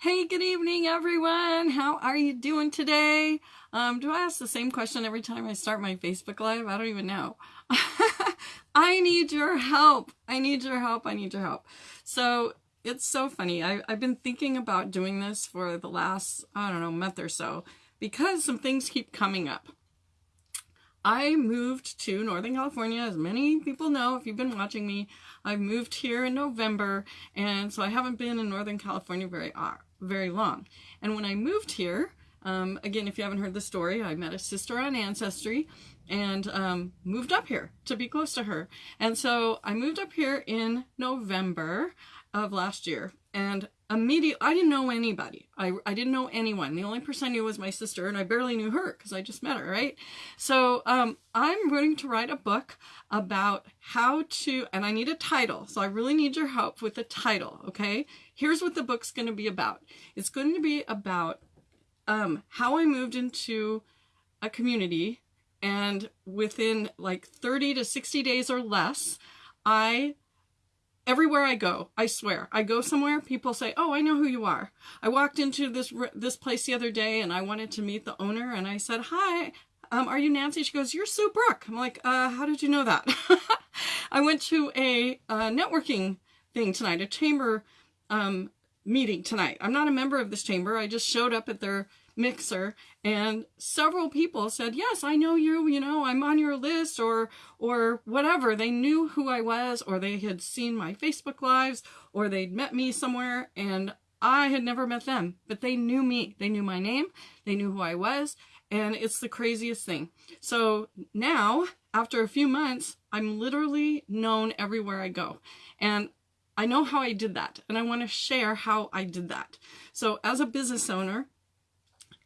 Hey, good evening, everyone. How are you doing today? Um, do I ask the same question every time I start my Facebook Live? I don't even know. I need your help. I need your help. I need your help. So it's so funny. I, I've been thinking about doing this for the last, I don't know, month or so because some things keep coming up. I moved to Northern California, as many people know if you've been watching me. I moved here in November, and so I haven't been in Northern California very very long. And when I moved here, um, again, if you haven't heard the story, I met a sister on Ancestry and um, moved up here to be close to her. And so I moved up here in November of last year. And immediately, I didn't know anybody. I, I didn't know anyone. The only person I knew was my sister, and I barely knew her because I just met her, right? So um, I'm going to write a book about how to, and I need a title. So I really need your help with a title, okay? Here's what the book's going to be about. It's going to be about um, how I moved into a community and within like 30 to 60 days or less, I everywhere I go, I swear, I go somewhere, people say, "Oh, I know who you are." I walked into this this place the other day and I wanted to meet the owner and I said, "Hi, um, are you Nancy?" She goes, "You're Sue Brook." I'm like, uh, "How did you know that?" I went to a, a, networking thing tonight, a chamber um, meeting tonight. I'm not a member of this chamber. I just showed up at their mixer and several people said yes i know you you know i'm on your list or or whatever. They knew who i was or they had seen my facebook lives or they'd met me somewhere and i had never met them. But they knew me. They knew my name. They knew who i was and it's the craziest thing. So now after a few months i'm literally known everywhere i go. And I know how I did that and I want to share how I did that. So as a business owner,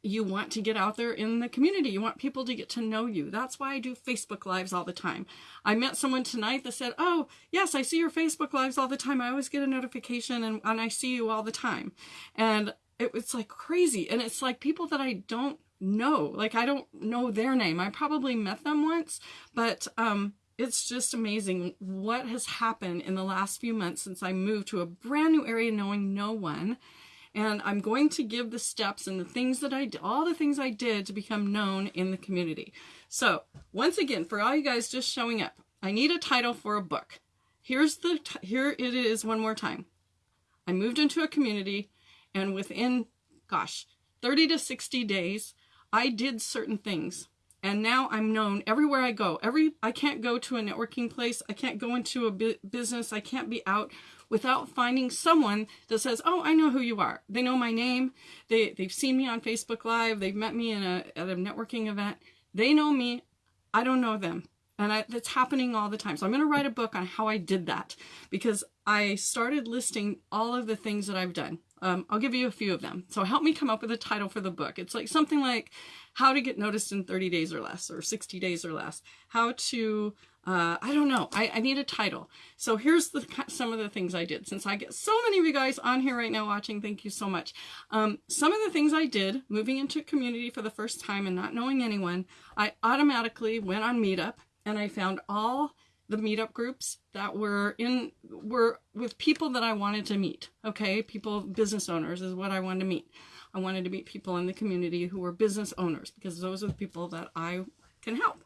you want to get out there in the community. You want people to get to know you. That's why I do Facebook Lives all the time. I met someone tonight that said, Oh, yes, I see your Facebook Lives all the time. I always get a notification and, and I see you all the time. And it, it's like crazy. And it's like people that I don't know. Like I don't know their name. I probably met them once, but um, it's just amazing what has happened in the last few months since I moved to a brand new area knowing no one and I'm going to give the steps and the things that I did, all the things I did to become known in the community. So once again, for all you guys just showing up, I need a title for a book. Here's the, here it is one more time. I moved into a community and within, gosh, 30 to 60 days, I did certain things and now I'm known everywhere I go. Every I can't go to a networking place. I can't go into a bu business. I can't be out without finding someone that says, "Oh, I know who you are." They know my name. They they've seen me on Facebook Live. They've met me in a at a networking event. They know me. I don't know them. And I, that's happening all the time. So I'm going to write a book on how I did that because I started listing all of the things that I've done. Um, I'll give you a few of them. So help me come up with a title for the book. It's like something like how to get noticed in 30 days or less or 60 days or less. How to, uh, I don't know. I, I need a title. So here's the some of the things I did. Since I get so many of you guys on here right now watching, thank you so much. Um, some of the things I did moving into community for the first time and not knowing anyone, I automatically went on Meetup and I found all the meetup groups that were in were with people that I wanted to meet. Okay, people, business owners is what I wanted to meet. I wanted to meet people in the community who were business owners because those are the people that I can help.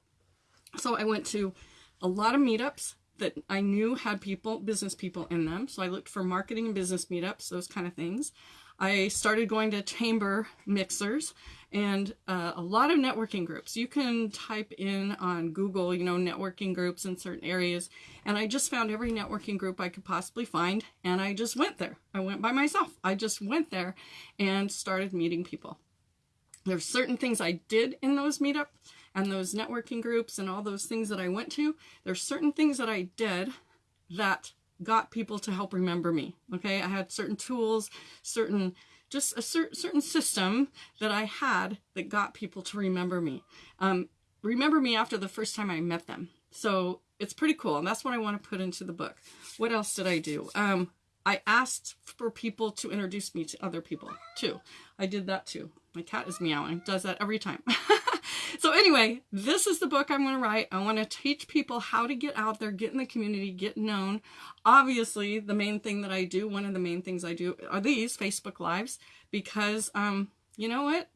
So I went to a lot of meetups that I knew had people, business people in them. So I looked for marketing and business meetups, those kind of things. I started going to chamber mixers and uh, a lot of networking groups. You can type in on Google, you know, networking groups in certain areas. And I just found every networking group I could possibly find. And I just went there. I went by myself. I just went there and started meeting people. There's certain things I did in those meetups and those networking groups and all those things that I went to. There's certain things that I did that got people to help remember me. Okay, I had certain tools, certain just a cer certain system that I had that got people to remember me. Um, remember me after the first time I met them. So it's pretty cool, and that's what I want to put into the book. What else did I do? Um, I asked for people to introduce me to other people too. I did that too. My cat is meowing, does that every time. so anyway, this is the book I'm going to write. I want to teach people how to get out there, get in the community, get known. Obviously, the main thing that I do, one of the main things I do are these Facebook Lives because, um, you know what?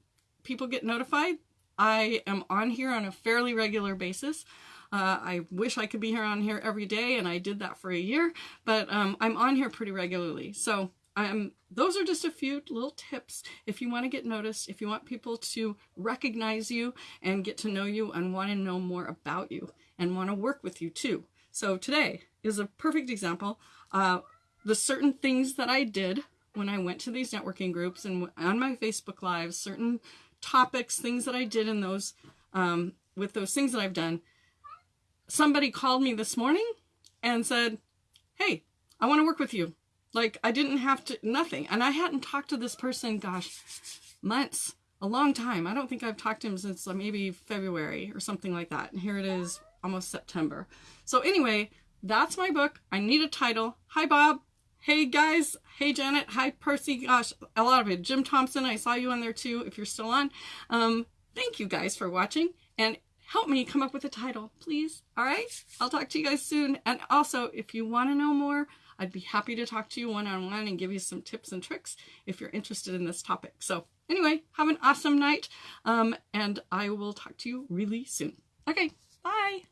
People get notified. I am on here on a fairly regular basis. Uh, I wish I could be here on here every day, and I did that for a year, but um, I'm on here pretty regularly. So um, those are just a few little tips if you want to get noticed, if you want people to recognize you and get to know you and want to know more about you and want to work with you too. So today is a perfect example. Uh, the certain things that I did when I went to these networking groups and on my Facebook Lives, certain topics, things that I did in those, um, with those things that I've done. Somebody called me this morning and said, hey, I want to work with you. Like I didn't have to, nothing. And I hadn't talked to this person, gosh, months, a long time. I don't think I've talked to him since uh, maybe February or something like that. And here it is, almost September. So anyway, that's my book. I need a title. Hi, Bob. Hey, guys. Hey, Janet. Hi, Percy. Gosh, a lot of it. Jim Thompson, I saw you on there too, if you're still on. Um, thank you guys for watching. And help me come up with a title, please. All right? I'll talk to you guys soon. And also, if you want to know more, I'd be happy to talk to you one-on-one -on -one and give you some tips and tricks if you're interested in this topic. So anyway, have an awesome night, um, and I will talk to you really soon. Okay, bye.